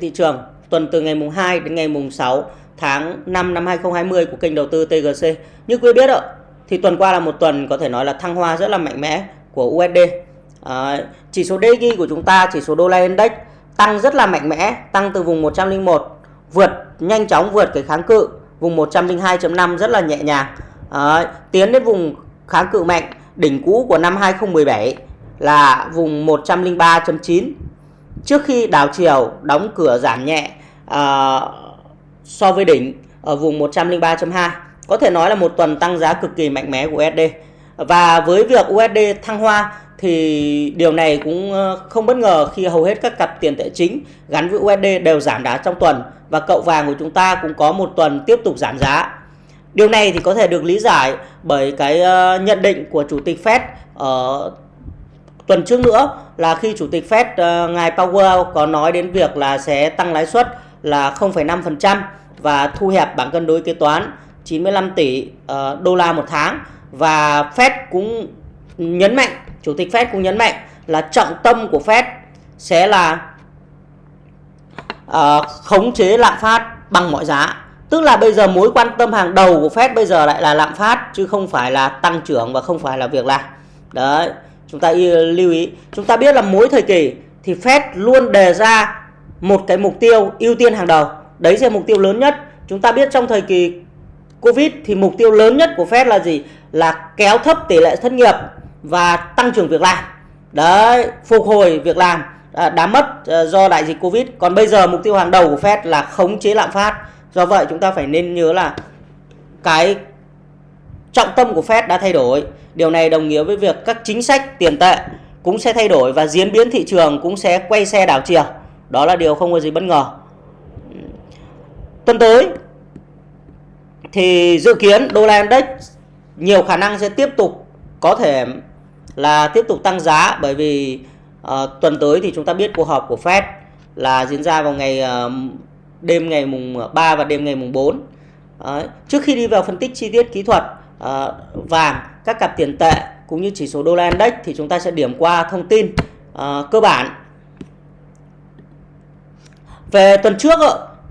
thị trường tuần từ ngày mùng 2 đến ngày mùng 6 tháng 5 năm 2020 của kênh đầu tư TGC. Như quý biết ạ, thì tuần qua là một tuần có thể nói là thăng hoa rất là mạnh mẽ của USD. À, chỉ số DXY của chúng ta, chỉ số đô la index tăng rất là mạnh mẽ, tăng từ vùng 101 vượt nhanh chóng vượt cái kháng cự vùng 102.5 rất là nhẹ nhàng. À, tiến đến vùng kháng cự mạnh đỉnh cũ của năm 2017 là vùng 103.9 trước khi đảo chiều đóng cửa giảm nhẹ uh, so với đỉnh ở vùng 103.2 có thể nói là một tuần tăng giá cực kỳ mạnh mẽ của USD và với việc USD thăng hoa thì điều này cũng ờ, không bất ngờ khi hầu hết các cặp tiền tệ chính gắn với USD đều giảm đá trong tuần và cậu vàng của chúng ta cũng có một tuần tiếp tục giảm giá. Điều này thì có thể được lý giải bởi cái ờ, nhận định của chủ tịch Fed ở tuần trước nữa là khi chủ tịch Fed uh, ngài Powell có nói đến việc là sẽ tăng lãi suất là 0,5% và thu hẹp bảng cân đối kế toán 95 tỷ uh, đô la một tháng. Và Fed cũng nhấn mạnh chủ tịch Fed cũng nhấn mạnh là trọng tâm của Fed sẽ là uh, khống chế lạm phát bằng mọi giá. Tức là bây giờ mối quan tâm hàng đầu của Fed bây giờ lại là lạm phát chứ không phải là tăng trưởng và không phải là việc làm. Đấy chúng ta lưu ý. Chúng ta biết là mỗi thời kỳ thì Fed luôn đề ra một cái mục tiêu ưu tiên hàng đầu. Đấy là mục tiêu lớn nhất. Chúng ta biết trong thời kỳ Covid thì mục tiêu lớn nhất của Fed là gì? Là kéo thấp tỷ lệ thất nghiệp và tăng trưởng việc làm. Đấy, phục hồi việc làm à, đã mất à, do đại dịch Covid. Còn bây giờ mục tiêu hàng đầu của Fed là khống chế lạm phát. Do vậy chúng ta phải nên nhớ là cái trọng tâm của Fed đã thay đổi. Điều này đồng nghĩa với việc các chính sách tiền tệ cũng sẽ thay đổi và diễn biến thị trường cũng sẽ quay xe đảo chiều. Đó là điều không có gì bất ngờ. Tuần tới thì dự kiến đô la index nhiều khả năng sẽ tiếp tục có thể là tiếp tục tăng giá bởi vì uh, tuần tới thì chúng ta biết cuộc họp của Fed là diễn ra vào ngày uh, đêm ngày mùng 3 và đêm ngày mùng 4. Đấy. Trước khi đi vào phân tích chi tiết kỹ thuật uh, vàng các cặp tiền tệ cũng như chỉ số đô la index thì chúng ta sẽ điểm qua thông tin à, cơ bản. Về tuần trước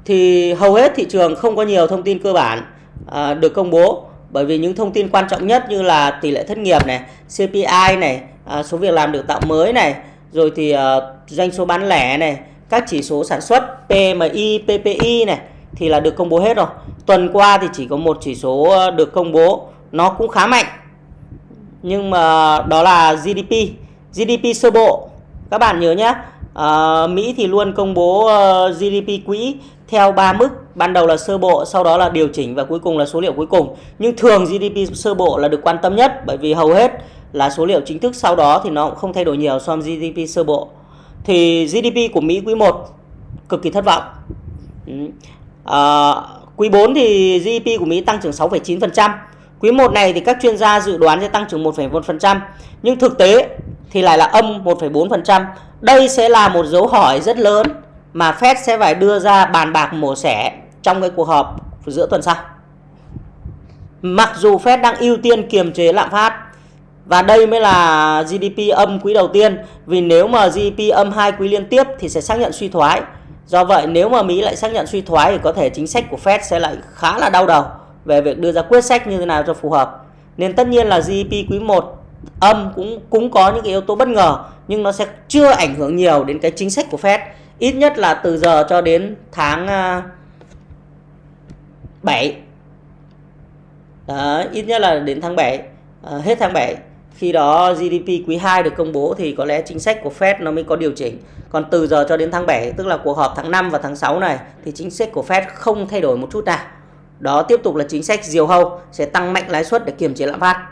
thì hầu hết thị trường không có nhiều thông tin cơ bản à, được công bố bởi vì những thông tin quan trọng nhất như là tỷ lệ thất nghiệp này, CPI này, à, số việc làm được tạo mới này, rồi thì à, doanh số bán lẻ này, các chỉ số sản xuất PMI, PPI này thì là được công bố hết rồi. Tuần qua thì chỉ có một chỉ số được công bố nó cũng khá mạnh. Nhưng mà đó là GDP GDP sơ bộ. Các bạn nhớ nhé à, ờ, Mỹ thì luôn công bố ờ, uh, GDP quỹ theo ba mức ban đầu là sơ bộ sau đó là điều chỉnh và cuối cùng là số liệu cuối cùng. Nhưng thường GDP sơ bộ là được quan tâm nhất bởi vì hầu hết là số liệu chính thức sau đó thì nó cũng không thay đổi nhiều so với GDP sơ bộ. Thì GDP của Mỹ quý 1 cực kỳ thất vọng. À, quý 4 thì GDP của Mỹ tăng trưởng 6,9% Quý 1 này thì các chuyên gia dự đoán sẽ tăng trưởng 1,1%, nhưng thực tế thì lại là âm 1,4%. Đây sẽ là một dấu hỏi rất lớn mà Fed sẽ phải đưa ra bàn bạc mổ xẻ trong cái cuộc họp giữa tuần sau. Mặc dù Fed đang ưu tiên kiềm chế lạm phát và đây mới là GDP âm quý đầu tiên vì nếu mà GDP âm hai quý liên tiếp thì sẽ xác nhận suy thoái. Do vậy nếu mà Mỹ lại xác nhận suy thoái thì có thể chính sách của Fed sẽ lại khá là đau đầu về việc đưa ra quyết sách như thế nào cho phù hợp. Nên tất nhiên là GDP quý 1 âm cũng cũng có những cái yếu tố bất ngờ nhưng nó sẽ chưa ảnh hưởng nhiều đến cái chính sách của Fed. Ít nhất là từ giờ cho đến tháng à, 7. Đó, ít nhất là đến tháng 7, à, hết tháng 7. Khi đó GDP quý 2 được công bố thì có lẽ chính sách của Fed nó mới có điều chỉnh. Còn từ giờ cho đến tháng 7, tức là cuộc họp tháng 5 và tháng 6 này thì chính sách của Fed không thay đổi một chút nào. Đó tiếp tục là chính sách diều hâu sẽ tăng mạnh lãi suất để kiềm chế lạm phát.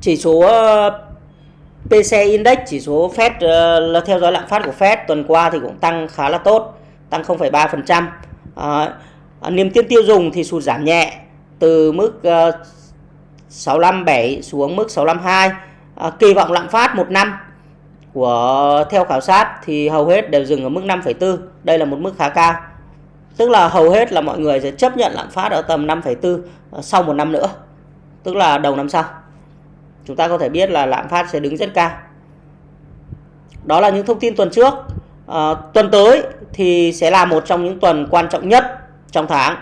Chỉ số ờ, PCE PC Index, chỉ số Fed ờ, là theo dõi lạm phát của Fed tuần qua thì cũng tăng khá là tốt, tăng 0,3%. Ờ, à, niềm tin tiêu dùng thì sụt giảm nhẹ từ mức uh, 657 xuống mức 652. À, kỳ vọng lạm phát một năm của theo khảo sát thì hầu hết đều dừng ở mức 5,4. Đây là một mức khá cao. Tức là hầu hết là mọi người sẽ chấp nhận lạm phát ở tầm 5,4 ờ, sau một năm nữa. Tức là đầu năm sau. Chúng ta có thể biết là lạm phát sẽ đứng rất cao. đó là những thông tin tuần trước à, tuần tới thì sẽ là một trong những tuần quan trọng nhất trong tháng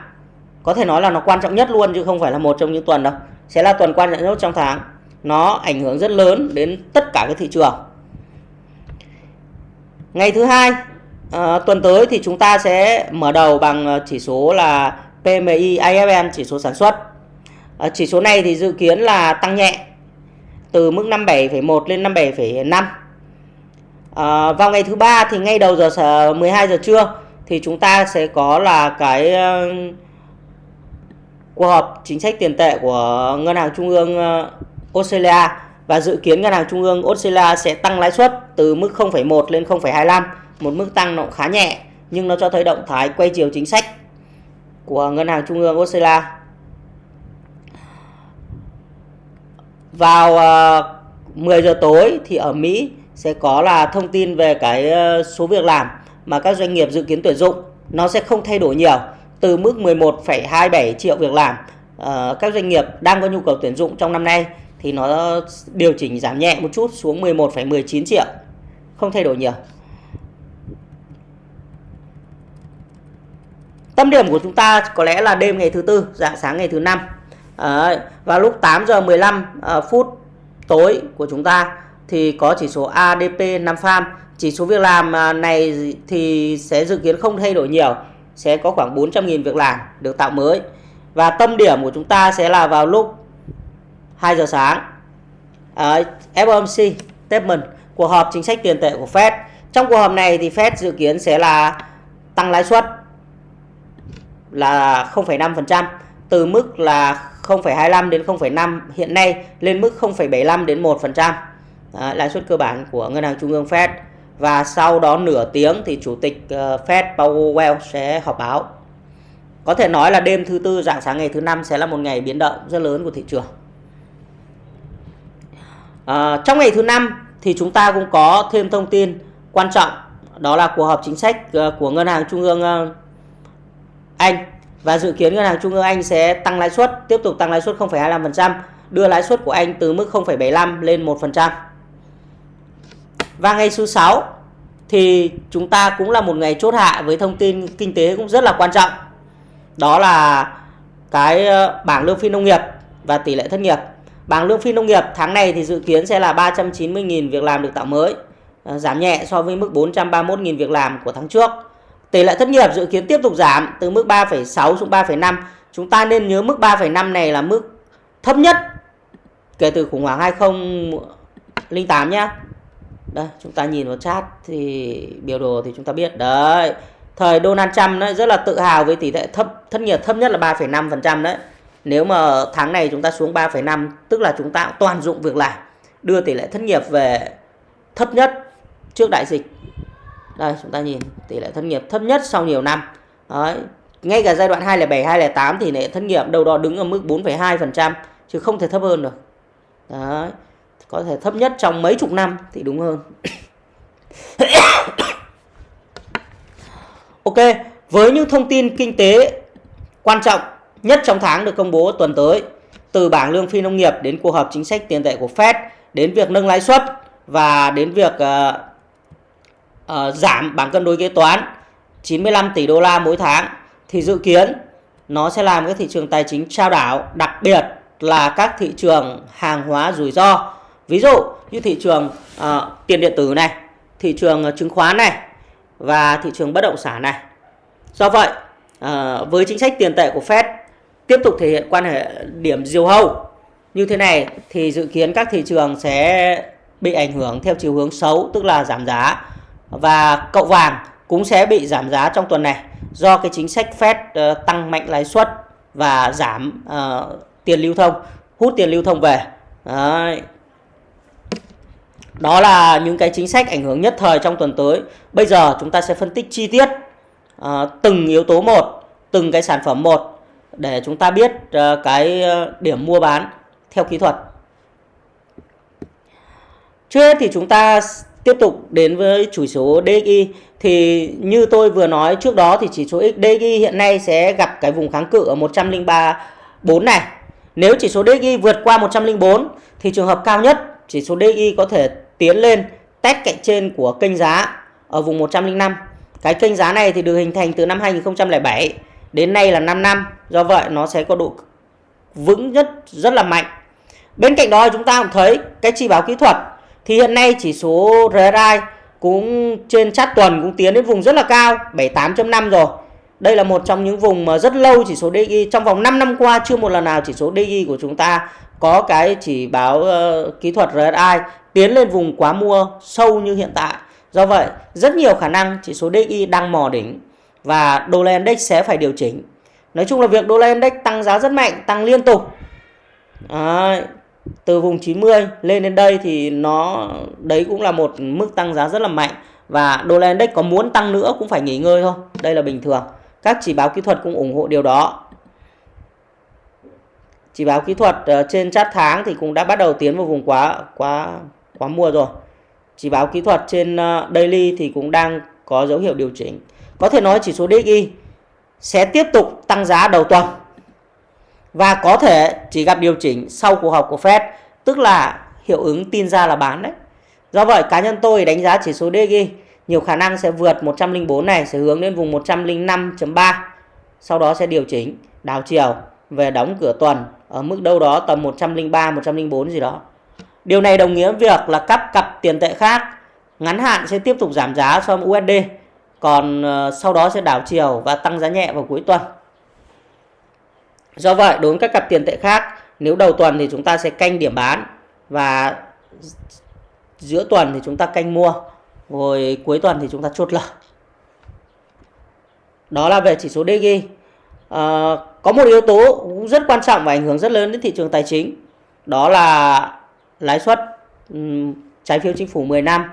có thể nói là nó quan trọng nhất luôn chứ không phải là một trong những tuần đâu sẽ là tuần quan trọng nhất trong tháng nó ảnh hưởng rất lớn đến tất cả các thị trường ngày thứ hai à, tuần tới thì chúng ta sẽ mở đầu bằng ờ, chỉ số là PMI IFM chỉ số sản xuất. À, chỉ số này thì dự kiến là tăng nhẹ từ mức 57,1 lên 57,5 à, vào ngày thứ ba thì ngay đầu giờ 12 giờ trưa thì chúng ta sẽ có là cái uh, cuộc họp chính sách tiền tệ của ngân hàng trung ương uh, Australia và dự kiến ngân hàng trung ương Australia sẽ tăng lãi suất từ mức 0,1 lên 0,25 một mức tăng nó khá nhẹ nhưng nó cho thấy động thái quay chiều chính sách của ngân hàng trung ương Australia. Vào ờ, 10 giờ tối thì ở Mỹ sẽ có là thông tin về cái ờ, số việc làm mà các doanh nghiệp dự kiến tuyển dụng. Nó sẽ không thay đổi nhiều từ mức 11,27 triệu việc làm ờ, các doanh nghiệp đang có nhu cầu tuyển dụng trong năm nay thì nó điều chỉnh giảm nhẹ một chút xuống 11,19 triệu. Không thay đổi nhiều. Tâm điểm của chúng ta có lẽ là đêm ngày thứ tư dạng sáng ngày thứ năm. À, vào lúc 8 giờ 15 à, ờ, phút tối của chúng ta thì có chỉ số ADP 5 farm. Chỉ số việc làm ờ, này thì sẽ dự kiến không thay đổi nhiều sẽ có khoảng 400.000 việc làm được tạo mới. Và tâm điểm của chúng ta sẽ là vào lúc 2 giờ sáng ờ, à, FOMC statement cuộc họp chính sách tiền tệ của Fed trong cuộc họp này thì Fed dự kiến sẽ là tăng lãi suất là 0,5% từ mức là 0,25 đến 0,5 hiện nay lên mức 0,75 đến 1%. Đấy, lãi suất cơ bản của ngân hàng trung ương Fed và sau đó nửa tiếng thì chủ tịch ờ, Fed Powell sẽ họp báo. Có thể nói là đêm thứ tư dạng sáng ngày thứ năm sẽ là một ngày biến động rất lớn của thị trường. À, trong ngày thứ năm thì chúng ta cũng có thêm thông tin quan trọng đó là cuộc họp chính sách ờ, của ngân hàng trung ương ờ, Anh và dự kiến ngân hàng trung ương Anh sẽ tăng lãi suất, tiếp tục tăng lãi suất 0,25%, đưa lãi suất của Anh từ mức 0,75 lên 1%. Và ngày thứ 6 thì chúng ta cũng là một ngày chốt hạ với thông tin kinh tế cũng rất là quan trọng. Đó là cái bảng lương phi nông nghiệp và tỷ lệ thất nghiệp. Bảng lương phi nông nghiệp tháng này thì dự kiến sẽ là 390.000 việc làm được tạo mới, ờ, giảm nhẹ so với mức 431.000 việc làm của tháng trước. Tỷ lệ thất nghiệp dự kiến tiếp tục giảm từ mức 3,6 xuống 3,5. Chúng ta nên nhớ mức 3,5 này là mức thấp nhất kể từ khủng hoảng 2008 nhé. Đây, chúng ta nhìn vào chat thì biểu đồ thì chúng ta biết đấy. Thời Donald Trump đấy rất là tự hào với tỷ lệ thấp thất nghiệp thấp nhất là 3,5% đấy. Nếu mà tháng này chúng ta xuống 3,5 tức là chúng ta toàn dụng việc làm, đưa tỷ lệ thất nghiệp về thấp nhất trước đại dịch đây chúng ta nhìn tỷ lệ thất nghiệp thấp nhất sau nhiều năm Đấy. ngay cả giai đoạn 2007 2008 thì lệ thất nghiệp đâu đó đứng ở mức 4,2% chứ không thể thấp hơn được Đấy. có thể thấp nhất trong mấy chục năm thì đúng hơn Ok với những thông tin kinh tế quan trọng nhất trong tháng được công bố tuần tới từ bảng lương phi nông nghiệp đến cuộc họp chính sách tiền tệ của Fed đến việc nâng lãi suất và đến việc uh, uh, giảm bảng cân đối kế toán 95 tỷ đô la mỗi tháng thì dự kiến nó sẽ làm các thị trường tài chính trao đảo đặc biệt là các thị trường hàng hóa rủi ro. Ví dụ như thị trường uh, tiền điện tử này thị trường chứng khoán này và thị trường bất động sản này. Do vậy uh, với chính sách tiền tệ của Fed tiếp tục thể hiện quan hệ điểm diều hâu như thế này thì dự kiến các thị trường sẽ bị ảnh hưởng theo chiều hướng xấu tức là giảm giá và cậu vàng cũng sẽ bị giảm giá trong tuần này do cái chính sách Fed uh, tăng mạnh lãi suất và giảm uh, tiền lưu thông, hút tiền lưu thông về. Đấy. Đó là những cái chính sách ảnh hưởng nhất thời trong tuần tới. Bây giờ chúng ta sẽ phân tích chi tiết uh, từng yếu tố một, từng cái sản phẩm một để chúng ta biết ờ, cái ờ, điểm mua bán theo kỹ thuật. Trước hết thì chúng ta tiếp tục đến với chỉ số DXY thì như tôi vừa nói trước đó thì chỉ số DXY hiện nay sẽ gặp cái vùng kháng cự ở 103.4 này. Nếu chỉ số DXY vượt qua 104 thì trường hợp cao nhất chỉ số DXY có thể tiến lên test cạnh trên của kênh giá ở vùng 105. Cái kênh giá này thì được hình thành từ năm 2007 đến nay là 5 năm. Do vậy nó sẽ có độ vững nhất rất là mạnh. Bên cạnh đó chúng ta cũng thấy cái chỉ báo kỹ thuật thì hiện nay chỉ số RSI cũng trên chát tuần cũng tiến đến vùng rất là cao 78.5 rồi. Đây là một trong những vùng mà rất lâu chỉ số DI trong vòng 5 năm qua chưa một lần nào chỉ số DI của chúng ta có cái chỉ báo uh, kỹ thuật RSI tiến lên vùng quá mua sâu như hiện tại. Do vậy, rất nhiều khả năng chỉ số DI đang mò đỉnh và đô la index sẽ phải điều chỉnh. Nói chung là việc đô la index tăng giá rất mạnh, tăng liên tục. À, từ vùng 90 lên đến đây thì nó đấy cũng là một mức tăng giá rất là mạnh và đô la index có muốn tăng nữa cũng phải nghỉ ngơi thôi. Đây là bình thường. Các chỉ báo kỹ thuật cũng ủng hộ điều đó. Chỉ báo kỹ thuật ờ, trên chart tháng thì cũng đã bắt đầu tiến vào vùng quá quá quá mua rồi. Chỉ báo kỹ thuật trên ờ, daily thì cũng đang có dấu hiệu điều chỉnh. Có thể nói chỉ số DXY sẽ tiếp tục tăng giá đầu tuần và có thể chỉ gặp điều chỉnh sau cuộc họp của Fed, tức là hiệu ứng tin ra là bán đấy. Do vậy cá nhân tôi đánh giá chỉ số DXY nhiều khả năng sẽ vượt 104 này sẽ hướng đến vùng 105.3 sau đó sẽ điều chỉnh đảo chiều về đóng cửa tuần ở mức đâu đó tầm 103 104 gì đó. Điều này đồng nghĩa việc là các cặp tiền tệ khác ngắn hạn sẽ tiếp tục giảm giá so với USD còn ờ, sau đó sẽ đảo chiều và tăng giá nhẹ vào cuối tuần. Do vậy đối với các cặp tiền tệ khác nếu đầu tuần thì chúng ta sẽ canh điểm bán và giữa tuần thì chúng ta canh mua rồi cuối tuần thì chúng ta chốt lời. Đó là về chỉ số DG. À, ờ, có một yếu tố cũng rất quan trọng và ảnh hưởng rất lớn đến thị trường tài chính. Đó là lãi suất um, trái phiếu chính phủ 10 năm.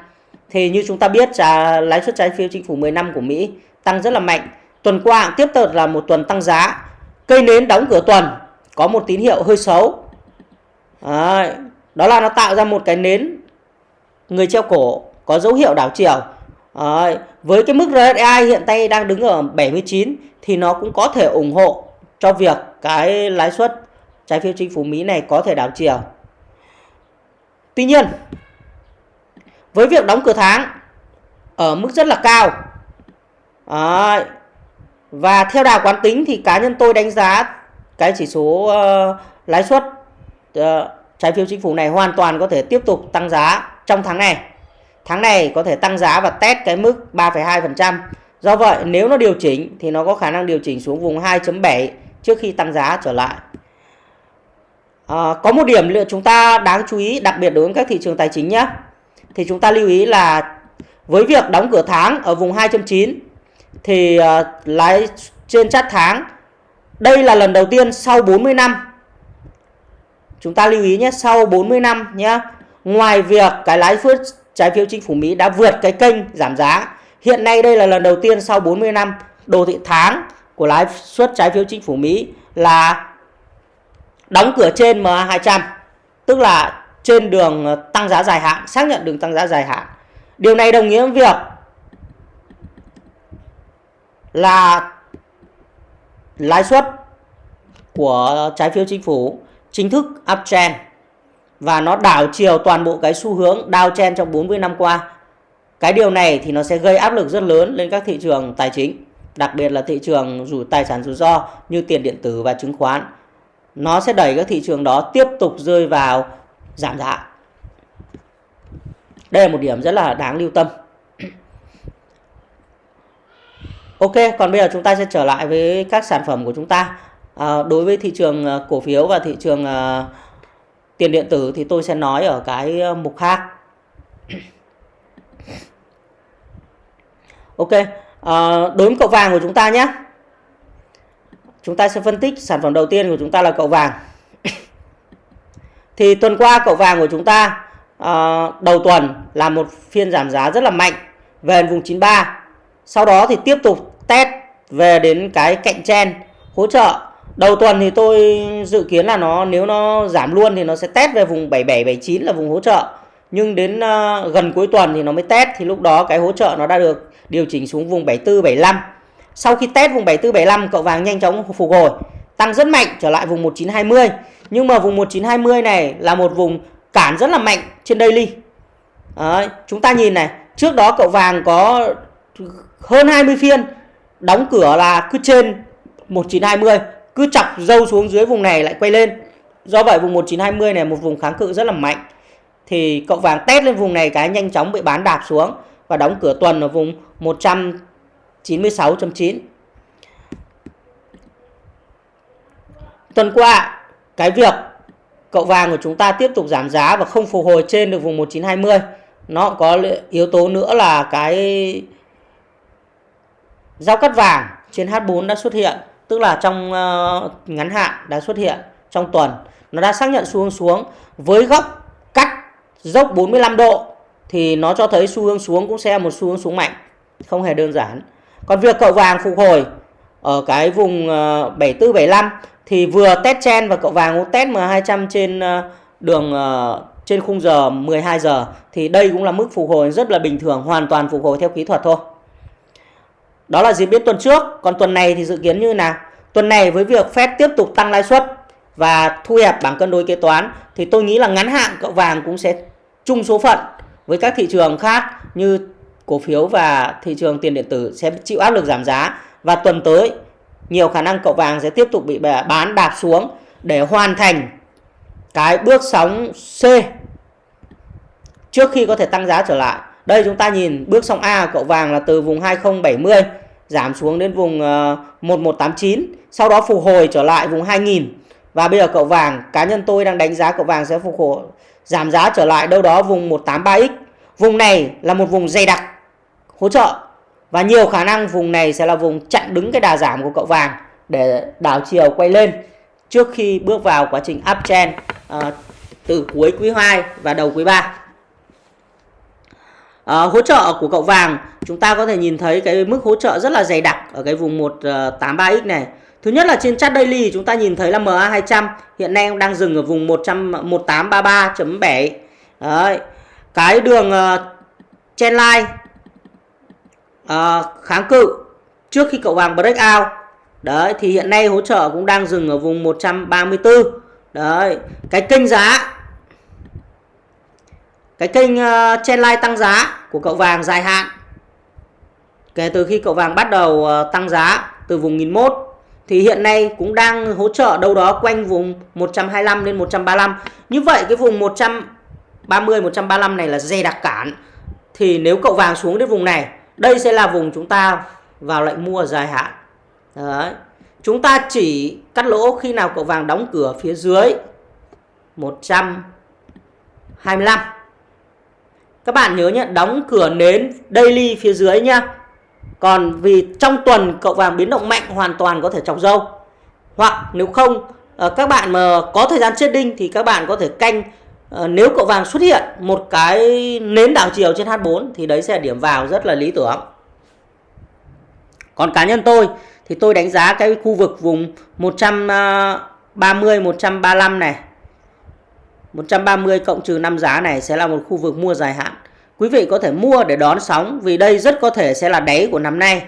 Thì như chúng ta biết là lãi suất trái phiếu chính phủ 10 năm của Mỹ tăng rất là mạnh. Tuần qua tiếp tục là một tuần tăng giá. Cây nến đóng cửa tuần có một tín hiệu hơi xấu. Đấy, đó là nó tạo ra một cái nến người treo cổ có dấu hiệu đảo chiều. Đấy, với cái mức RSI hiện tại đang đứng ở 79 thì nó cũng có thể ủng hộ cho việc cái lãi suất trái phiếu chính phủ Mỹ này có thể đảo chiều. Tuy nhiên, với việc đóng cửa tháng ở mức rất là cao đấy, và theo đà quán tính thì cá nhân tôi đánh giá cái chỉ số uh, lãi suất uh, trái phiếu chính phủ này hoàn toàn có thể tiếp tục tăng giá trong tháng này. Tháng này có thể tăng giá và test cái mức 3,2%. Do vậy nếu nó điều chỉnh thì nó có khả năng điều chỉnh xuống vùng 2.7 trước khi tăng giá trở lại. À, có một điểm chúng ta đáng chú ý đặc biệt đối với các thị trường tài chính nhé. Thì chúng ta lưu ý là với việc đóng cửa tháng ở vùng 2.9 thì ờ, uh, lãi trên chart tháng đây là lần đầu tiên sau 40 năm. Chúng ta lưu ý nhé, sau 40 năm nhé. Ngoài việc cái lãi suất trái phiếu chính phủ Mỹ đã vượt cái kênh giảm giá. Hiện nay đây là lần đầu tiên sau 40 năm đồ thị tháng của lãi suất trái phiếu chính phủ Mỹ là đóng cửa trên MA200, tức là trên đường ờ, tăng giá dài hạn, xác nhận đường tăng giá dài hạn. Điều này đồng nghĩa với việc là lãi suất của trái phiếu chính phủ chính thức uptrend và nó đảo chiều toàn bộ cái xu hướng downtrend trong 40 năm qua. Cái điều này thì nó sẽ gây áp lực rất lớn lên các thị trường tài chính, đặc biệt là thị trường rủi tài sản rủi ro như tiền điện tử và chứng khoán. Nó sẽ đẩy các thị trường đó tiếp tục rơi vào giảm giá. Đây là một điểm rất là đáng lưu tâm. Ok, còn bây giờ chúng ta sẽ trở lại với các sản phẩm của chúng ta. À, đối với thị trường à, cổ phiếu và thị trường à, tiền điện tử thì tôi sẽ nói ở cái à, mục khác. Ok, à, đối với cậu vàng của chúng ta nhé. Chúng ta sẽ phân tích sản phẩm đầu tiên của chúng ta là cậu vàng thì tuần qua cậu vàng của chúng ta uh, đầu tuần là một phiên giảm giá rất là mạnh về vùng 93. Sau đó thì tiếp tục test về đến cái cạnh chen hỗ trợ. Đầu tuần thì tôi dự kiến là nó nếu nó giảm luôn thì nó sẽ test về vùng 77 79 là vùng hỗ trợ. Nhưng đến uh, gần cuối tuần thì nó mới test thì lúc đó cái hỗ trợ nó đã được điều chỉnh xuống vùng 74 75 sau khi test vùng 74 75 cậu vàng nhanh chóng phục hồi tăng rất mạnh trở lại vùng 1920 nhưng mà vùng 1920 này là một vùng cản rất là mạnh trên daily. Đấy, chúng ta nhìn này trước đó cậu vàng có hơn 20 phiên đóng cửa là cứ trên 1920 cứ chọc dâu xuống dưới vùng này lại quay lên. Do vậy vùng 1920 này một vùng kháng cự rất là mạnh. Thì cậu vàng test lên vùng này cái nhanh chóng bị bán đạp xuống và đóng cửa tuần ở vùng 196.9 tuần qua, cái việc cậu vàng của chúng ta tiếp tục giảm giá và không phục hồi trên được vùng 1920 nó có yếu tố nữa là cái giao cắt vàng trên H4 đã xuất hiện, tức là trong ờ, ngắn hạn đã xuất hiện trong tuần. Nó đã xác nhận xu hướng xuống với góc cắt dốc 45 độ thì nó cho thấy xu hướng xuống cũng sẽ là một xu hướng xuống mạnh, không hề đơn giản. Còn việc cậu vàng phục hồi ở cái vùng ờ, 74 75 thì vừa test chen và cậu vàng cũng test M200 trên ờ, đường ờ, trên khung giờ 12 giờ. Thì đây cũng là mức phục hồi rất là bình thường, hoàn toàn phục hồi theo kỹ thuật thôi. Đó là diễn biến tuần trước. Còn tuần này thì dự kiến như nào? Tuần này với việc Fed tiếp tục tăng lãi suất và thu hẹp bảng cân đối kế toán, thì tôi nghĩ là ngắn hạn cậu vàng cũng sẽ chung số phận với các thị trường khác như cổ phiếu và thị trường tiền điện tử sẽ chịu áp lực giảm giá. Và tuần tới nhiều khả năng cậu vàng sẽ tiếp tục bị bán đạp xuống để hoàn thành cái bước sóng C trước khi có thể tăng giá trở lại. Đây chúng ta nhìn bước sóng A cậu vàng là từ vùng 2070 giảm xuống đến vùng ờ, 1189, sau đó phục hồi trở lại vùng 2000 và bây giờ cậu vàng cá nhân tôi đang đánh giá cậu vàng sẽ phục hồi giảm giá trở lại đâu đó vùng 183x. Vùng này là một vùng dày đặc hỗ trợ và nhiều khả năng vùng này sẽ là vùng chặn đứng cái đà giảm của cậu vàng để đảo chiều quay lên trước khi bước vào quá trình uptrend uh, ờ, từ cuối quý 2 và đầu quý 3. Uh, ờ, hỗ trợ của cậu vàng chúng ta có thể nhìn thấy cái mức hỗ trợ rất là dày đặc ở cái vùng 183x ờ, này. Thứ nhất là trên chart daily chúng ta nhìn thấy là MA200 hiện nay đang dừng ở vùng 1833.7. Đấy. Cái đường uh, trendline Ờ, kháng cự trước khi cậu vàng break out. Đấy thì hiện nay hỗ trợ cũng đang dừng ở vùng 134 đấy cái kênh giá cái kênh ờ, uh, trendline tăng giá của cậu vàng dài hạn kể từ khi cậu vàng bắt đầu uh, tăng giá từ vùng 1001 thì hiện nay cũng đang hỗ trợ đâu đó quanh vùng 125 đến 135 như vậy cái vùng 130 135 này là dây đặc cản. Thì nếu cậu vàng xuống đến vùng này đây sẽ là vùng chúng ta vào lệnh mua dài hạn. Đấy. chúng ta chỉ cắt lỗ khi nào cậu vàng đóng cửa phía dưới 125 các bạn nhớ nhé đóng cửa nến daily phía dưới nhá. Còn vì trong tuần cậu vàng biến động mạnh, hoàn toàn có thể chọc dâu hoặc nếu không ờ, các bạn mà có thời gian trading thì các bạn có thể canh Ờ, nếu cậu vàng xuất hiện một cái nến đảo chiều trên H4 thì đấy sẽ là điểm vào rất là lý tưởng còn cá nhân tôi thì tôi đánh giá cái khu vực vùng 130 135 này 130 cộng trừ 5 giá này sẽ là một khu vực mua dài hạn. Quý vị có thể mua để đón sóng vì đây rất có thể sẽ là đáy của năm nay.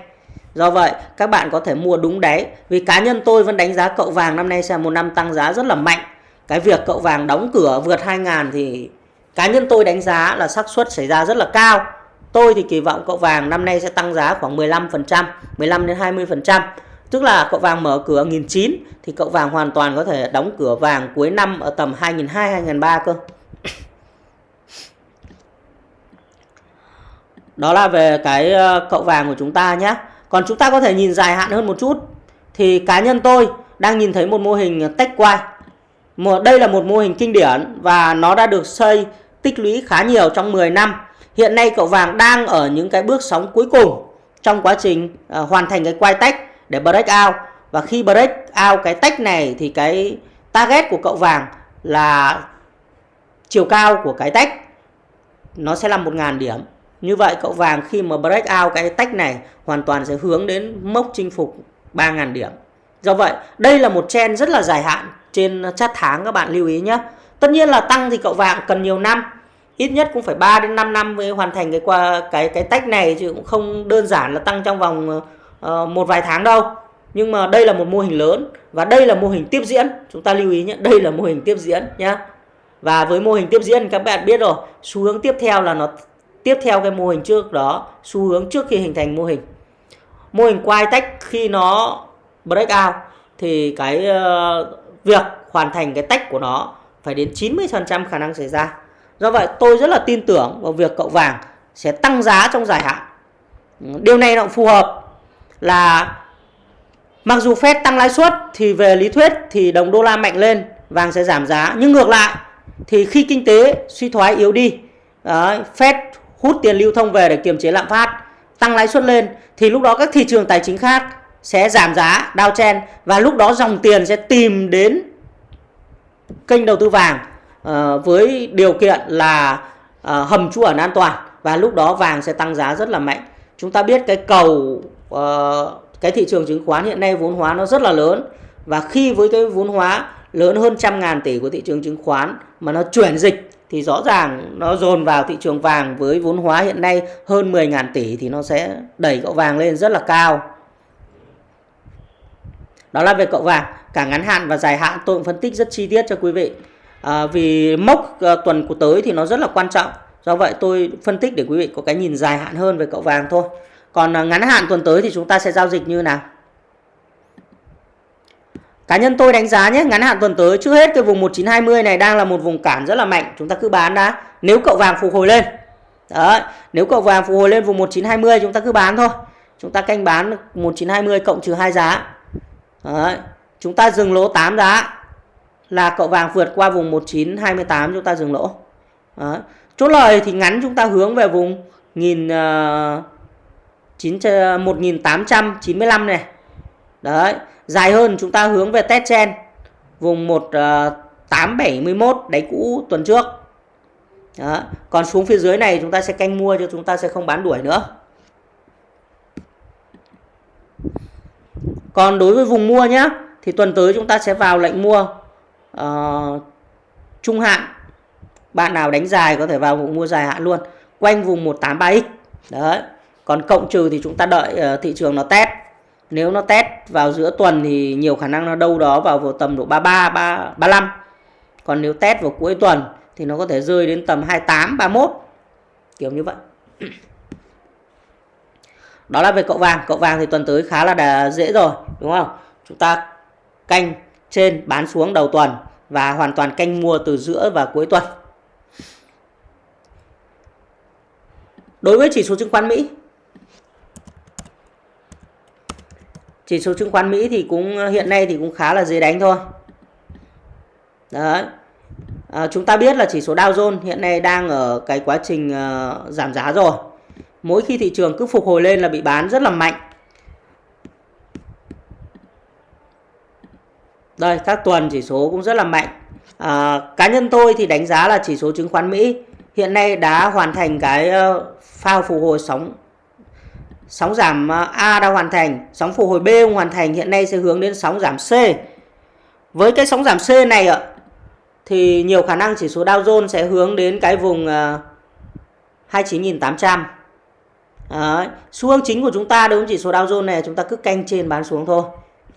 Do vậy, các bạn có thể mua đúng đáy. Vì cá nhân tôi vẫn đánh giá cậu vàng năm nay sẽ là một năm tăng giá rất là mạnh. Cái việc cậu vàng đóng cửa vượt 2.000 thì cá nhân tôi đánh giá là xác suất xảy ra rất là cao. Tôi thì kỳ vọng cậu vàng năm nay sẽ tăng giá khoảng 15%, 15 đến 20%. Tức là cậu vàng mở cửa 1.900 thì cậu vàng hoàn toàn có thể đóng cửa vàng cuối năm ở tầm 2.200, 2.300 cơ. Đó là về cái ờ, cậu vàng của chúng ta nhé. Còn chúng ta có thể nhìn dài hạn hơn một chút. Thì cá nhân tôi đang nhìn thấy một mô hình tech quay. Đây là một mô hình kinh điển và nó đã được xây tích lũy khá nhiều trong 10 năm. Hiện nay cậu vàng đang ở những cái bước sóng cuối cùng trong quá trình à, hoàn thành cái quay tách để break out và khi break out cái tách này thì cái target của cậu vàng là chiều cao của cái tách nó sẽ là 1.000 điểm. Như vậy cậu vàng khi mà break out cái tách này hoàn toàn sẽ hướng đến mốc chinh phục 3.000 điểm. Do vậy đây là một trend rất là dài hạn trên chart tháng các bạn lưu ý nhé. Tất nhiên là tăng thì cậu vàng cần nhiều năm. Ít nhất cũng phải 3 đến 5 năm mới hoàn thành cái qua cái cái tách này chứ cũng không đơn giản là tăng trong vòng uh, một vài tháng đâu. Nhưng mà đây là một mô hình lớn và đây là mô hình tiếp diễn. Chúng ta lưu ý nhé đây là mô hình tiếp diễn nhé và với mô hình tiếp diễn các bạn biết rồi xu hướng tiếp theo là nó tiếp theo cái mô hình trước đó xu hướng trước khi hình thành mô hình. Mô hình quay tách khi nó break out thì cái uh, việc hoàn thành cái tách của nó phải đến 90% khả năng xảy ra. Do vậy tôi rất là tin tưởng vào việc cậu vàng sẽ tăng giá trong dài hạn. Điều này nó phù hợp là mặc dù Fed tăng lãi suất thì về lý thuyết thì đồng đô la mạnh lên vàng sẽ giảm giá. Nhưng ngược lại thì khi kinh tế suy thoái yếu đi đấy, Fed hút tiền lưu thông về để kiềm chế lạm phát tăng lãi suất lên thì lúc đó các thị trường tài chính khác sẽ giảm giá đao chen và lúc đó dòng tiền sẽ tìm đến kênh đầu tư vàng uh, với điều kiện là uh, hầm trú ẩn an toàn và lúc đó vàng sẽ tăng giá rất là mạnh chúng ta biết cái cầu uh, cái thị trường chứng khoán hiện nay vốn hóa nó rất là lớn và khi với cái vốn hóa lớn hơn trăm ngàn tỷ của thị trường chứng khoán mà nó chuyển dịch thì rõ ràng nó dồn vào thị trường vàng với vốn hóa hiện nay hơn 10 ngàn tỷ thì nó sẽ đẩy cậu vàng lên rất là cao. Đó là về cậu vàng, cả ngắn hạn và dài hạn tôi cũng phân tích rất chi tiết cho quý vị. À, vì mốc à, tuần của tới thì nó rất là quan trọng. Do vậy tôi phân tích để quý vị có cái nhìn dài hạn hơn về cậu vàng thôi. Còn à, ngắn hạn tuần tới thì chúng ta sẽ giao dịch như nào? Cá nhân tôi đánh giá nhé, ngắn hạn tuần tới trước hết cái vùng 1920 này đang là một vùng cản rất là mạnh, chúng ta cứ bán đã. Nếu cậu vàng phục hồi lên. Đấy, nếu cậu vàng phục hồi lên vùng 1920 chúng ta cứ bán thôi. Chúng ta canh bán 1920 cộng trừ 2 giá. Đấy, chúng ta dừng lỗ 8 giá là cậu vàng vượt qua vùng 1928 chúng ta dừng lỗ. Đấy. Chốt lời thì ngắn chúng ta hướng về vùng 1895 ờ, ờ, này. Đấy, Dài hơn chúng ta hướng về test chen vùng 1871 ờ, đáy cũ tuần trước. Đó. Còn xuống phía dưới này chúng ta sẽ canh mua cho chúng ta sẽ không bán đuổi nữa. Còn đối với vùng mua nhé thì tuần tới chúng ta sẽ vào lệnh mua uh, trung hạn. Bạn nào đánh dài có thể vào vùng mua dài hạn luôn quanh vùng 183x. Đấy. Còn cộng trừ thì chúng ta đợi uh, thị trường nó test nếu nó test vào giữa tuần thì nhiều khả năng nó đâu đó vào, vào tầm độ 33, 3, 35. Còn nếu test vào cuối tuần thì nó có thể rơi đến tầm 28, 31. Kiểu như vậy. Đó là về cậu vàng. Cậu vàng thì tuần tới khá là dễ rồi. Đúng không? Chúng ta canh trên bán xuống đầu tuần và hoàn toàn canh mua từ giữa và cuối tuần. Đối với chỉ số chứng khoán Mỹ chỉ số chứng khoán Mỹ thì cũng hiện nay thì cũng khá là dễ đánh thôi đấy à, chúng ta biết là chỉ số Dow Jones hiện nay đang ở cái quá trình uh, giảm giá rồi mỗi khi thị trường cứ phục hồi lên là bị bán rất là mạnh đây các tuần chỉ số cũng rất là mạnh à, cá nhân tôi thì đánh giá là chỉ số chứng khoán Mỹ hiện nay đã hoàn thành cái ờ, phao pha phục hồi sóng Sóng giảm ờ, A đã hoàn thành, sóng phục hồi B không hoàn thành, hiện nay sẽ hướng đến sóng giảm C. Với cái sóng giảm C này ạ, thì nhiều khả năng chỉ số Dow Jones sẽ hướng đến cái vùng ờ, 29.800. Đấy. Xu hướng chính của chúng ta đối với chỉ số Dow Jones này chúng ta cứ canh trên bán xuống thôi.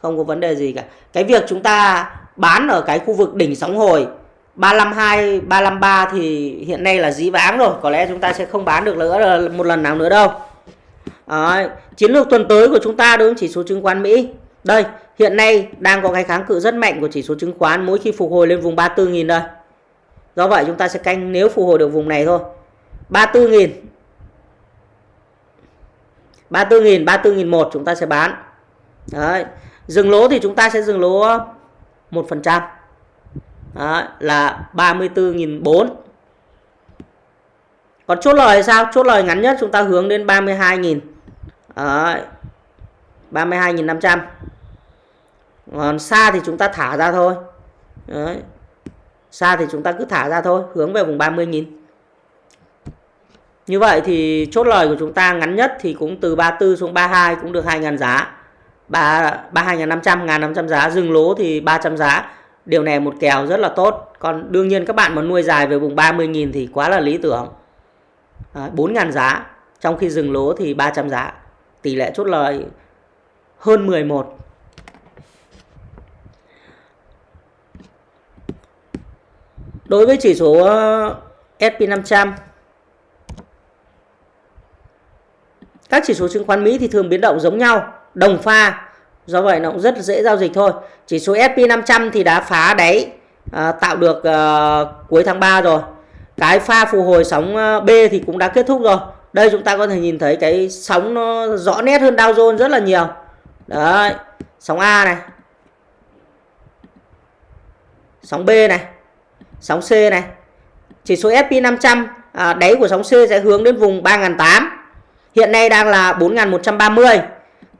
Không có vấn đề gì cả. Cái việc chúng ta bán ở cái khu vực đỉnh sóng hồi 352, 353 thì hiện nay là dí vãng rồi. Có lẽ chúng ta sẽ không bán được nữa một lần nào nữa đâu. Đấy. Chiến lược tuần tới của chúng ta đối với chỉ số chứng khoán Mỹ. Đây, hiện nay đang có cái kháng cự rất mạnh của chỉ số chứng khoán mỗi khi phục hồi lên vùng 34.000 đây. Do vậy chúng ta sẽ canh nếu phục hồi được vùng này thôi. 34.000 34.000, 34.001 chúng ta sẽ bán. Đấy. Dừng lỗ thì chúng ta sẽ dừng lỗ 1%. Đấy, là 34.004 còn chốt lời sao chốt lời ngắn nhất chúng ta hướng đến 32.000 Đấy. 32.500 còn xa thì chúng ta thả ra thôi Đấy. xa thì chúng ta cứ thả ra thôi hướng về vùng 30.000 như vậy thì chốt lời của chúng ta ngắn nhất thì cũng từ 34 xuống 32 cũng được 2.000 giá. 32.500 1.500 giá. Dừng lỗ thì 300 giá. Điều này một kèo rất là tốt. Còn đương nhiên các bạn mà nuôi dài về vùng 30.000 thì quá là lý tưởng. À, 4.000 giá. Trong khi dừng lỗ thì 300 giá. Tỷ lệ chốt lời hơn 11 Đối với chỉ số ờ, SP500 Các chỉ số chứng khoán Mỹ thì thường biến động giống nhau, đồng pha. Do vậy nó cũng rất dễ giao dịch thôi. Chỉ số SP500 thì đã phá đáy à, tạo được à, cuối tháng 3 rồi. Cái pha phục hồi sóng ờ, B thì cũng đã kết thúc rồi. Đây chúng ta có thể nhìn thấy cái sóng nó rõ nét hơn Dow Jones rất là nhiều. Đấy, sóng A này. Sóng B này. Sóng C này. Chỉ số SP500 à, đáy của sóng C sẽ hướng đến vùng 3.800 Hiện nay đang là 4.130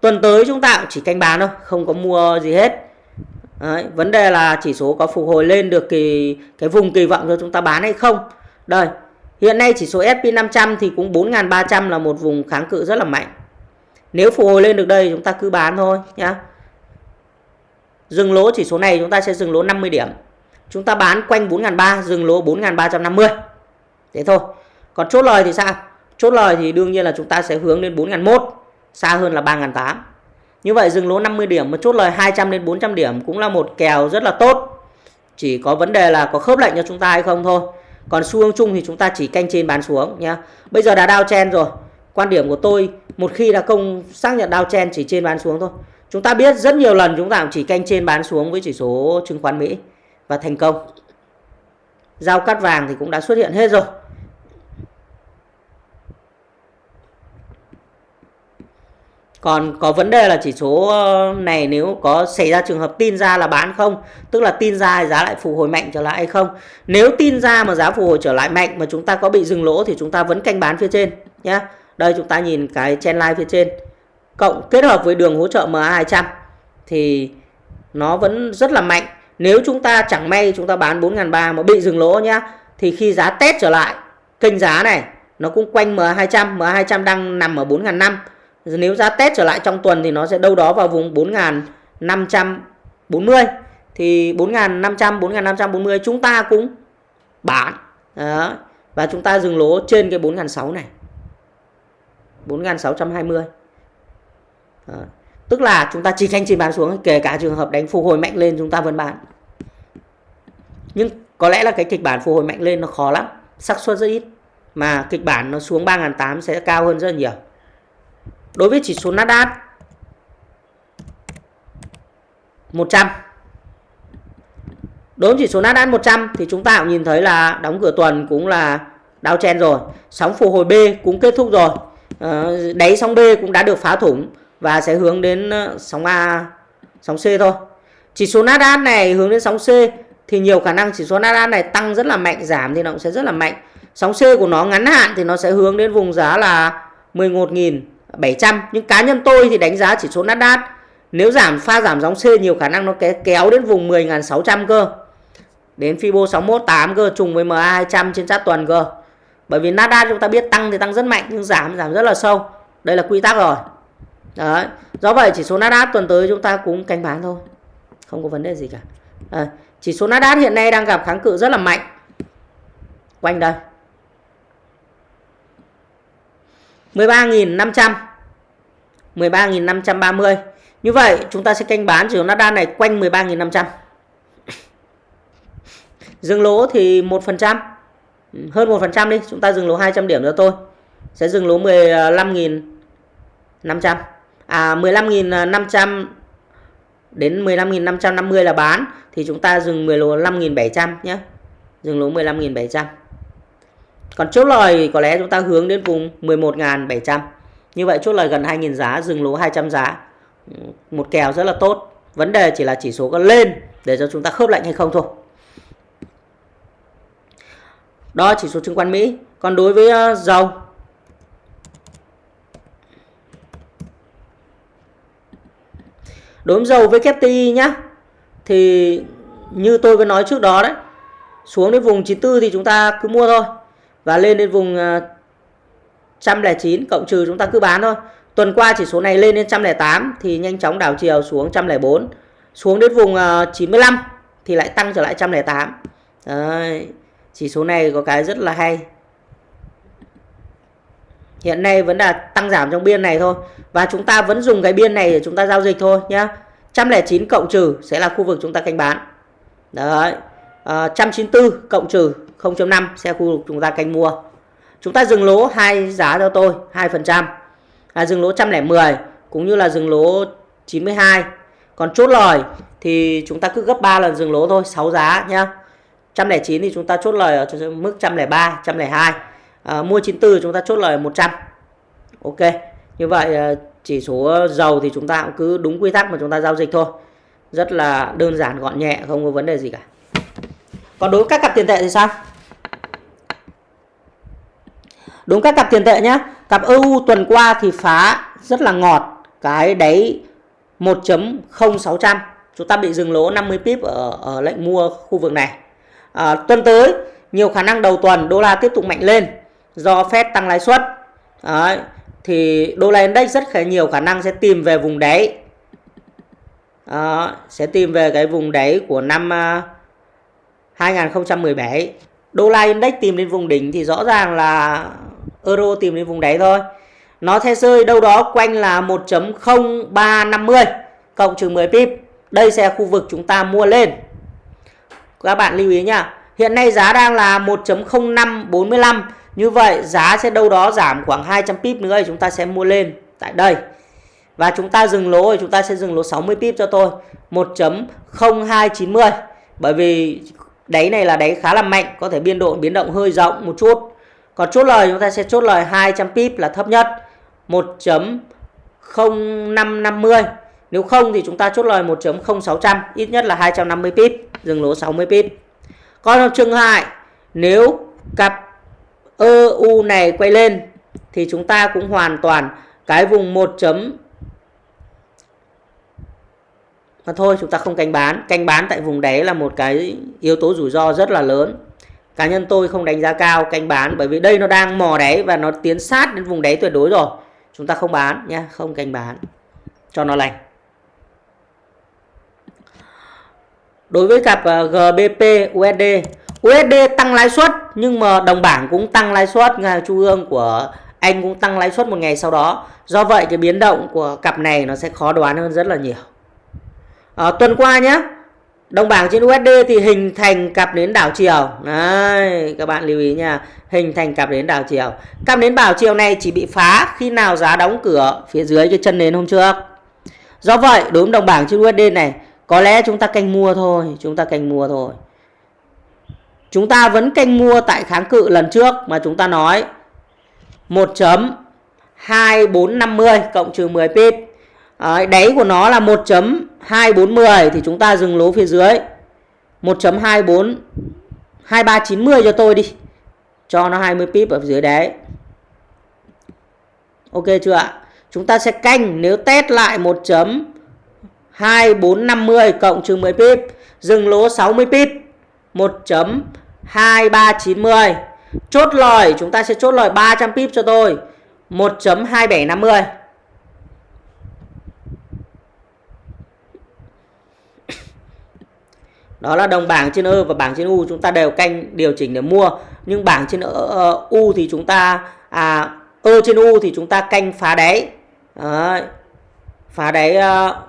Tuần tới chúng ta cũng chỉ canh bán thôi Không có mua gì hết. Đấy, Vấn đề là chỉ số có phục hồi lên được kỳ cái vùng kỳ vọng cho chúng ta bán hay không. Đây Hiện nay chỉ số SP500 thì cũng 4.300 là một vùng kháng cự rất là mạnh. Nếu phục hồi lên được đây chúng ta cứ bán thôi nhá. Dừng lỗ chỉ số này chúng ta sẽ dừng lỗ 50 điểm. Chúng ta bán quanh 4.300 dừng lỗ 4.350 Thế thôi. Còn chốt lời thì sao? Chốt lời thì đương nhiên là chúng ta sẽ hướng đến 4001 xa hơn là 3.008 như vậy dừng lỗ 50 điểm mà chốt lời 200 đến 400 điểm cũng là một kèo rất là tốt. Chỉ có vấn đề là có khớp lệnh cho chúng ta hay không thôi. Còn xu hướng chung thì chúng ta chỉ canh trên bán xuống nhá. Bây giờ đã đao chen rồi. Quan điểm của tôi, một khi đã công xác nhận đao chen chỉ trên bán xuống thôi. Chúng ta biết rất nhiều lần chúng ta cũng chỉ canh trên bán xuống với chỉ số chứng khoán Mỹ và thành công. Giao cắt vàng thì cũng đã xuất hiện hết rồi. Còn có vấn đề là chỉ số ờ, này nếu có xảy ra trường hợp tin ra là bán không? Tức là tin ra giá lại phục hồi mạnh trở lại hay không? Nếu tin ra mà giá phục hồi trở lại mạnh mà chúng ta có bị dừng lỗ thì chúng ta vẫn canh bán phía trên nhé Đây chúng ta nhìn cái trendline phía trên. Cộng kết hợp với đường hỗ trợ MA200 Thì nó vẫn rất là mạnh. Nếu chúng ta chẳng may chúng ta bán 4.300 mà bị dừng lỗ nhá, Thì khi giá test trở lại, kênh giá này nó cũng quanh MA200 MA200 đang nằm ở 4.500 nếu giá test trở lại trong tuần thì nó sẽ đâu đó vào vùng 4540 thì 4500 4540 chúng ta cũng bán. Đó. và chúng ta dừng lỗ trên cái 4600 này. 4620 Đó. tức là chúng ta chỉ canh chỉ bán xuống, kể cả trường hợp đánh phục hồi mạnh lên chúng ta vẫn bán. Nhưng có lẽ là cái kịch bản phục hồi mạnh lên nó khó lắm. Xác suất rất ít. Mà kịch bản nó xuống 3.800 sẽ cao hơn rất nhiều. Đối với chỉ số Nasdaq 100 Đối với chỉ số Nasdaq 100 thì chúng ta cũng nhìn thấy là đóng cửa tuần cũng là đau chen rồi. Sóng phục hồi B cũng kết thúc rồi. Ờ, đáy sóng B cũng đã được phá thủng và sẽ hướng đến ờ, sóng A, sóng C thôi. Chỉ số Nasdaq này hướng đến sóng C thì nhiều khả năng chỉ số Nasdaq này tăng rất là mạnh, giảm thì nó cũng sẽ rất là mạnh. Sóng C của nó ngắn hạn thì nó sẽ hướng đến vùng giá là 11.000 700 nhưng cá nhân tôi thì đánh giá chỉ số Nasdaq. Nếu giảm pha giảm dòng C nhiều khả năng nó kéo đến vùng 10.600 cơ. Đến Fibo 618 cơ trùng với MA 200 trên chart tuần cơ. Bởi vì Nasdaq chúng ta biết tăng thì tăng rất mạnh nhưng giảm giảm rất là sâu. Đây là quy tắc rồi. Đấy. Do vậy chỉ số Nasdaq tuần tới chúng ta cũng canh bán thôi. Không có vấn đề gì cả. À, chỉ số Nasdaq hiện nay đang gặp kháng cự rất là mạnh. Quanh đây. 13.500 13.530 như vậy, chúng ta sẽ canh bán chỉ số Nasdaq này quanh 13.500 dừng lỗ thì 1% hơn 1% đi, chúng ta dừng lỗ 200 điểm cho tôi sẽ dừng lỗ 15.500 à 15.500 đến 15.550 là bán. Thì chúng ta dừng 15.700 nhé. Dừng lỗ 15.700 còn chốt lời có lẽ chúng ta hướng đến vùng 11.700. Như vậy chốt lời gần 2.000 giá, dừng lỗ 200 giá. Một kèo rất là tốt. Vấn đề chỉ là chỉ số có lên để cho chúng ta khớp lệnh hay không thôi. Đó chỉ số chứng khoán Mỹ. Còn đối với ờ, dầu Đối với dầu với WTI nhá thì như tôi vừa nói trước đó đấy xuống đến vùng 94 thì chúng ta cứ mua thôi và lên đến vùng à, 109 cộng trừ chúng ta cứ bán thôi. Tuần qua chỉ số này lên đến 108 thì nhanh chóng đảo chiều xuống 104. Xuống đến vùng à, 95 thì lại tăng trở lại 108. Đấy. Chỉ số này có cái rất là hay. Hiện nay vẫn là tăng giảm trong biên này thôi. Và chúng ta vẫn dùng cái biên này để chúng ta giao dịch thôi nhá. 109 cộng trừ sẽ là khu vực chúng ta canh bán. Đấy. À, 194 cộng trừ 0.5 xe khu vực chúng ta canh mua. Chúng ta dừng lỗ hai giá cho tôi 2%. À, dừng lỗ 110 cũng như là dừng lỗ 92. Còn chốt lời thì chúng ta cứ gấp 3 lần dừng lỗ thôi, 6 giá nhá. 109 thì chúng ta chốt lời ở mức 103, 102. À, mua 94 chúng ta chốt lời 100. Ok. Như vậy à, chỉ số dầu thì chúng ta cũng cứ đúng quy tắc mà chúng ta giao dịch thôi. Rất là đơn giản gọn nhẹ, không có vấn đề gì cả. Còn đối với các cặp tiền tệ thì sao? Đúng các cặp tiền tệ nhé. Cặp EU tuần qua thì phá rất là ngọt cái đáy 1.0600. Chúng ta bị dừng lỗ 50 pip ở, ở lệnh mua khu vực này. À, tuần tới nhiều khả năng đầu tuần đô la tiếp tục mạnh lên do Fed tăng lãi suất. Đấy, thì đô la index rất khá nhiều khả năng sẽ tìm về vùng đáy. à, sẽ tìm về cái vùng đáy của năm à, uh, 2017 đô la index tìm đến vùng đỉnh thì rõ ràng là euro tìm đến vùng đáy thôi. Nó sẽ rơi đâu đó quanh là 1.0350 cộng trừ 10 pip. Đây sẽ là khu vực chúng ta mua lên. Các bạn lưu ý nhá, hiện nay giá đang là 1.0545 như vậy, giá sẽ đâu đó giảm khoảng 200 pip nữa thì chúng ta sẽ mua lên tại đây. Và chúng ta dừng lỗ thì chúng ta sẽ dừng lỗ 60 pip cho tôi 1.0290 bởi vì đáy này là đáy khá là mạnh, có thể biên độ, biến động hơi rộng một chút còn chốt lời chúng ta sẽ chốt lời 200 pip là thấp nhất 1.0550 nếu không thì chúng ta chốt lời 1.0600 ít nhất là 250 pip, dừng lỗ 60 pip. Còn trong trường hại nếu cặp EU này quay lên thì chúng ta cũng hoàn toàn cái vùng 1. mà thôi, chúng ta không canh bán. Canh bán tại vùng đáy là một cái yếu tố rủi ro rất là lớn cá nhân tôi không đánh giá cao canh bán bởi vì đây nó đang mò đáy và nó tiến sát đến vùng đáy tuyệt đối rồi. Chúng ta không bán nhé không canh bán. Cho nó lành. Đối với cặp ờ, GBP USD USD tăng lãi suất nhưng mà đồng bảng cũng tăng lãi suất ngân hàng trung ương của anh cũng tăng lãi suất một ngày sau đó. Do vậy cái biến động của cặp này nó sẽ khó đoán hơn rất là nhiều. À, tuần qua nhé đồng bảng trên USD thì hình thành cặp nến đảo chiều. Đấy các bạn lưu ý nha. Hình thành cặp nến đảo chiều. Cặp nến đảo chiều này chỉ bị phá khi nào giá đóng cửa phía dưới cái chân nến hôm trước. Do vậy đối với đồng bảng trên USD này có lẽ chúng ta canh mua thôi. Chúng ta canh mua thôi. Chúng ta vẫn canh mua tại kháng cự lần trước mà chúng ta nói 1.2450 cộng trừ 10 pip. Đấy, đáy của nó là 1.2410 thì chúng ta dừng lỗ phía dưới 1.24 2390 cho tôi đi. Cho nó 20 pip ở dưới đáy. Ok chưa ạ? Chúng ta sẽ canh nếu test lại 1.2450 cộng trừ 10 pip, dừng lỗ 60 pip. 1.2390. Chốt lời chúng ta sẽ chốt lời 300 pip cho tôi. 1.2750. đó là đồng bảng trên ơ và bảng trên u, chúng ta đều canh điều chỉnh để mua. Nhưng bảng trên u thì chúng ta à ơ trên u thì chúng ta canh phá đáy. Đấy. phá đáy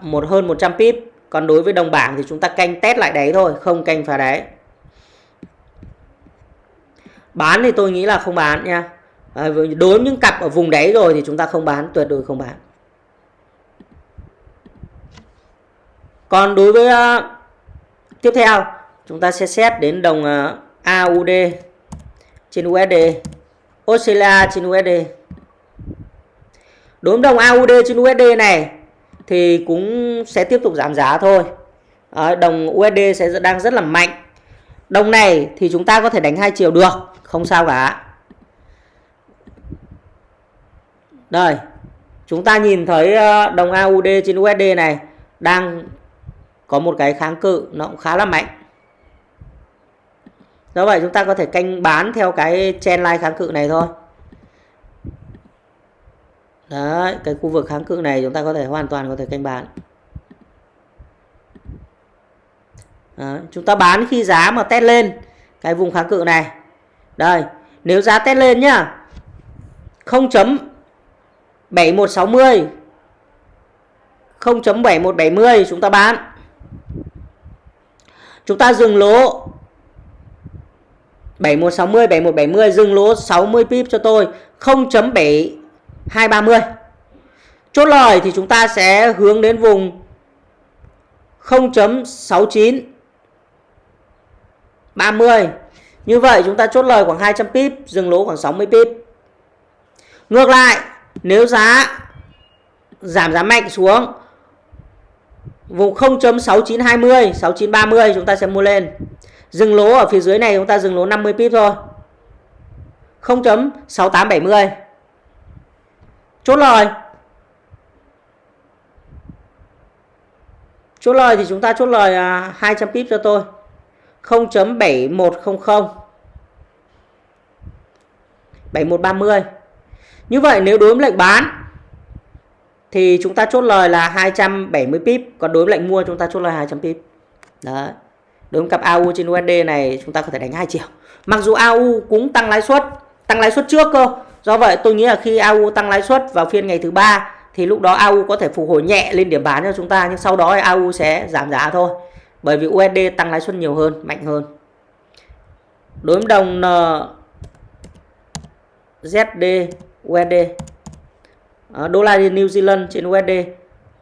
một hơn 100 pip. Còn đối với đồng bảng thì chúng ta canh test lại đáy thôi, không canh phá đáy. Bán thì tôi nghĩ là không bán nha. Đối với những cặp ở vùng đáy rồi thì chúng ta không bán, tuyệt đối không bán. Còn đối với Tiếp theo, chúng ta sẽ xét đến đồng ờ, AUD trên USD, Australia trên USD. Đối với đồng AUD trên USD này thì cũng sẽ tiếp tục giảm giá thôi. Ờ, đồng USD sẽ đang rất là mạnh. Đồng này thì chúng ta có thể đánh hai chiều được, không sao cả. Đây, chúng ta nhìn thấy ờ, đồng AUD trên USD này đang có một cái kháng cự nó cũng khá là mạnh. Do vậy chúng ta có thể canh bán theo cái chen line kháng cự này thôi. Đấy cái khu vực kháng cự này chúng ta có thể hoàn toàn có thể canh bán. Đấy, chúng ta bán khi giá mà test lên cái vùng kháng cự này. Đây nếu giá test lên nhá 0.7160 0.7170 chúng ta bán chúng ta dừng lỗ. 7160 7170 dừng lỗ 60 pip cho tôi 0.7230 chốt lời thì chúng ta sẽ hướng đến vùng 0.69 30 như vậy chúng ta chốt lời khoảng 200 pip, dừng lỗ khoảng 60 pip. Ngược lại, nếu giá giảm giá mạnh xuống vùng 0.6920 6930 chúng ta sẽ mua lên. Dừng lỗ ở phía dưới này, chúng ta dừng lỗ 50 pip thôi. 0.6870 chốt lời. Chốt lời thì chúng ta chốt lời à, 200 pip cho tôi. 0.7100 7130 như vậy nếu đối với lệnh bán thì chúng ta chốt lời là 270 pip, còn đối với lệnh mua chúng ta chốt lời 200 pip. Đấy. Đối với cặp AU trên USD này, chúng ta có thể đánh hai chiều mặc dù AU cũng tăng lãi suất, tăng lãi suất trước cơ. Do vậy, tôi nghĩ là khi AU tăng lãi suất vào phiên ngày thứ ba, thì lúc đó AU có thể phục hồi nhẹ lên điểm bán cho chúng ta, nhưng sau đó AU sẽ giảm giá thôi. Bởi vì USD tăng lãi suất nhiều hơn, mạnh hơn. Đối với đồng ZD USD Ờ, đô la New Zealand trên USD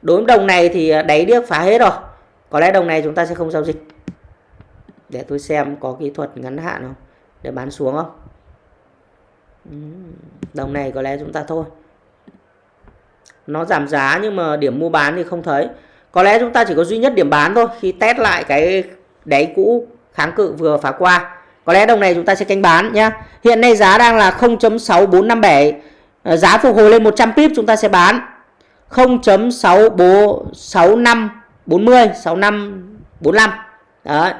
đối với đồng này thì ờ, đáy điếc phá hết rồi. Có lẽ đồng này chúng ta sẽ không giao dịch. Để tôi xem có kỹ thuật ngắn hạn không? Để bán xuống không? Đồng này có lẽ chúng ta thôi. Nó giảm giá nhưng mà điểm mua bán thì không thấy. Có lẽ chúng ta chỉ có duy nhất điểm bán thôi, khi test lại cái đáy cũ kháng cự vừa phá qua. Có lẽ đồng này chúng ta sẽ canh bán nhé. hiện nay giá đang là 0.6457 Ờ, giá phục hồi lên 100 pip chúng ta sẽ bán. 0.6540 6545 đấy,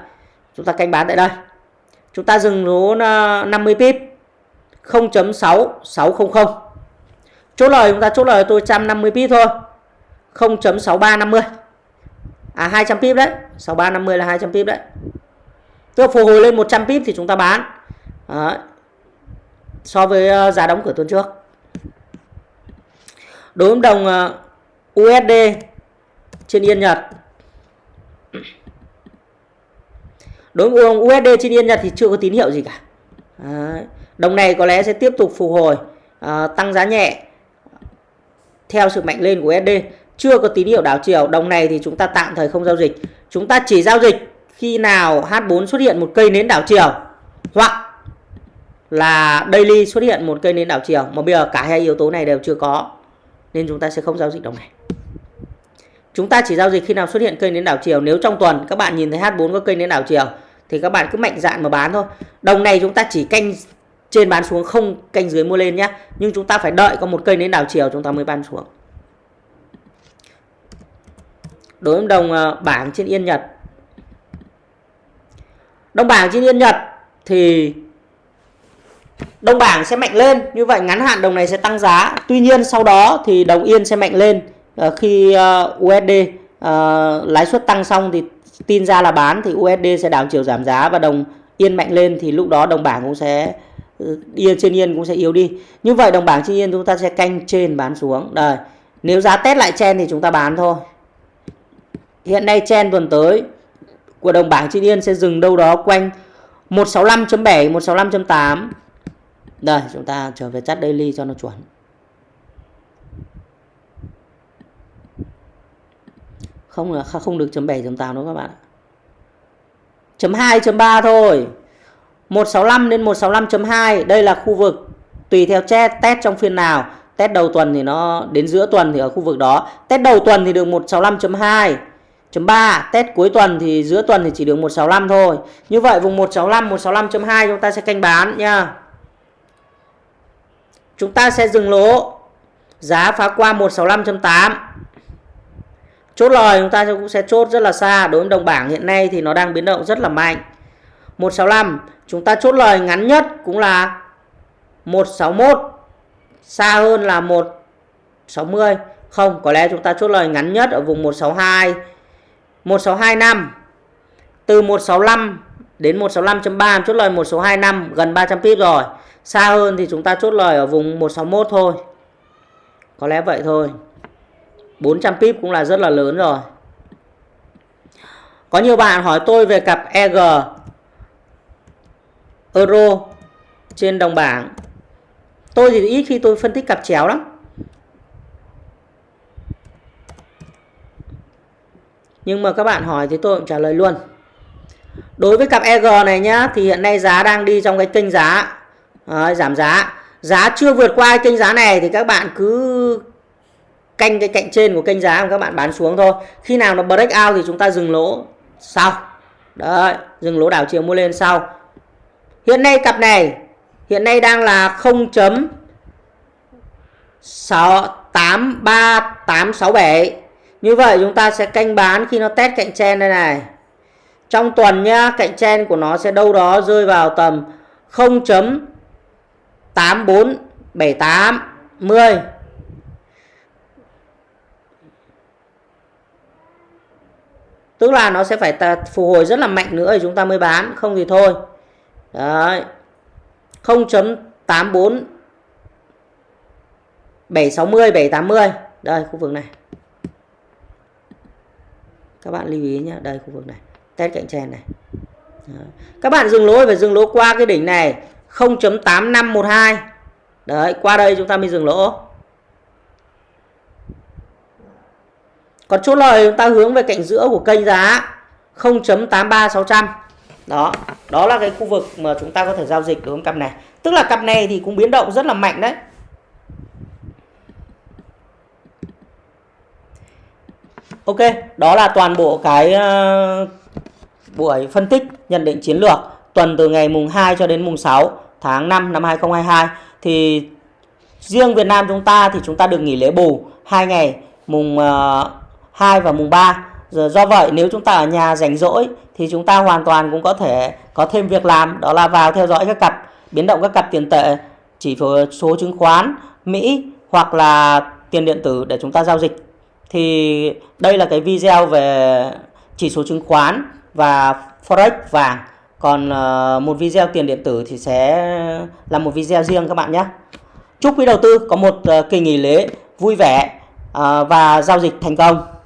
chúng ta canh bán tại đây. Chúng ta dừng lỗ 50 ờ, pip. 0.6600 chốt lời, chúng ta chốt lời tôi 150 pip thôi. 0.6350 à 200 pip đấy. 6350 là 200 pip đấy. Tức phục hồi lên 100 pip thì chúng ta bán. Đấy. so với ờ, giá đóng cửa tuần trước đối với đồng ờ, USD trên Yên Nhật. Đối với đồng USD trên Yên Nhật thì chưa có tín hiệu gì cả. Đấy. đồng này có lẽ sẽ tiếp tục phục hồi ờ, tăng giá nhẹ theo sự mạnh lên của USD chưa có tín hiệu đảo chiều. Đồng này thì chúng ta tạm thời không giao dịch. Chúng ta chỉ giao dịch khi nào H4 xuất hiện một cây nến đảo chiều. Hoặc là daily xuất hiện một cây nến đảo chiều. Mà bây giờ cả hai yếu tố này đều chưa có nên chúng ta sẽ không giao dịch đồng này chúng ta chỉ giao dịch khi nào xuất hiện cây nến đảo chiều. Nếu trong tuần các bạn nhìn thấy H4 có cây nến đảo chiều, thì các bạn cứ mạnh dạn mà bán thôi. Đồng này chúng ta chỉ canh trên bán xuống, không canh dưới mua lên nhé nhưng chúng ta phải đợi có một cây nến đảo chiều chúng ta mới bán xuống. Đối với đồng ờ, bảng trên yên nhật. Đồng bảng trên yên nhật thì đồng bảng sẽ mạnh lên. Như vậy ngắn hạn đồng này sẽ tăng giá. Tuy nhiên sau đó thì đồng yên sẽ mạnh lên. Ờ, khi ờ, USD ờ, lãi suất tăng xong thì tin ra là bán thì USD sẽ đảo chiều giảm giá và đồng yên mạnh lên thì lúc đó đồng bảng cũng sẽ ừ, yên trên yên cũng sẽ yếu đi. Như vậy đồng bảng trên yên chúng ta sẽ canh trên bán xuống. Đây, nếu giá test lại chen thì chúng ta bán thôi. Hiện nay chen tuần tới của đồng bảng trên yên sẽ dừng đâu đó quanh 165.7 165.8 đây chúng ta trở về chat daily cho nó chuẩn. Không là không được chấm 7 chấm 8 đâu các bạn ạ. Chấm 2 chấm 3 thôi. 165 đến 165.2 đây là khu vực. Tùy theo test, test trong phiên nào. Test đầu tuần thì nó đến giữa tuần thì ở khu vực đó. Test đầu tuần thì được 165.2 chấm 3 test cuối tuần thì giữa tuần thì chỉ được 165 thôi. Như vậy vùng 165 165.2 chúng ta sẽ canh bán nha chúng ta sẽ dừng lỗ. Giá phá qua 165.8 chốt lời, chúng ta cũng sẽ chốt rất là xa. Đối với đồng bảng hiện nay thì nó đang biến động rất là mạnh. 165 chúng ta chốt lời ngắn nhất cũng là 161 xa hơn là 160 không. Có lẽ chúng ta chốt lời ngắn nhất ở vùng 162 1625 từ 165 đến 165.3 chốt lời 1625 gần 300 pip rồi xa hơn thì chúng ta chốt lời ở vùng 161 thôi. Có lẽ vậy thôi. 400 pip cũng là rất là lớn rồi. Có nhiều bạn hỏi tôi về cặp EG euro trên đồng bảng. Tôi thì ít khi tôi phân tích cặp chéo lắm. Nhưng mà các bạn hỏi thì tôi cũng trả lời luôn. Đối với cặp EG này nhá, thì hiện nay giá đang đi trong cái kênh giá. Đấy, giảm giá. Giá chưa vượt qua kênh giá này thì các bạn cứ canh cái cạnh trên của kênh giá mà các bạn bán xuống thôi. Khi nào nó break out thì chúng ta dừng lỗ sau. Đấy dừng lỗ đảo chiều mua lên sau. Hiện nay cặp này hiện nay đang là 0 68387 như vậy chúng ta sẽ canh bán khi nó test cạnh trên đây này. Trong tuần nhá cạnh trên của nó sẽ đâu đó rơi vào tầm 0.847810 tức là nó sẽ phải phục hồi rất là mạnh nữa thì chúng ta mới bán, không thì thôi. Đấy. 0.84 760 780 đây, khu vực này. Các bạn lưu ý nhé đây, khu vực này. Test cạnh tranh này. Đấy. các bạn dừng lỗ, phải dừng lỗ qua cái đỉnh này. 0.8512 đấy qua đây chúng ta mới dừng lỗ. Còn chốt lời chúng ta hướng về cạnh giữa của kênh giá 0.83600 đó đó là cái khu vực mà chúng ta có thể giao dịch đối với cặp này. Tức là cặp này thì cũng biến động rất là mạnh đấy. Ok, đó là toàn bộ cái ờ, buổi phân tích nhận định chiến lược tuần từ ngày mùng 2 cho đến mùng 6 tháng 5 năm 2022 thì riêng Việt Nam chúng ta thì chúng ta được nghỉ lễ bù hai ngày mùng ờ, uh, 2 và mùng 3. Giờ do vậy nếu chúng ta ở nhà rảnh rỗi thì chúng ta hoàn toàn cũng có thể có thêm việc làm đó là vào theo dõi các cặp biến động các cặp tiền tệ chỉ số chứng khoán Mỹ hoặc là tiền điện tử để chúng ta giao dịch thì đây là cái video về chỉ số chứng khoán và forex vàng còn uh, một video tiền điện tử thì sẽ là một video riêng các bạn nhé. Chúc quý đầu tư có một uh, kỳ nghỉ lễ vui vẻ uh, và giao dịch thành công.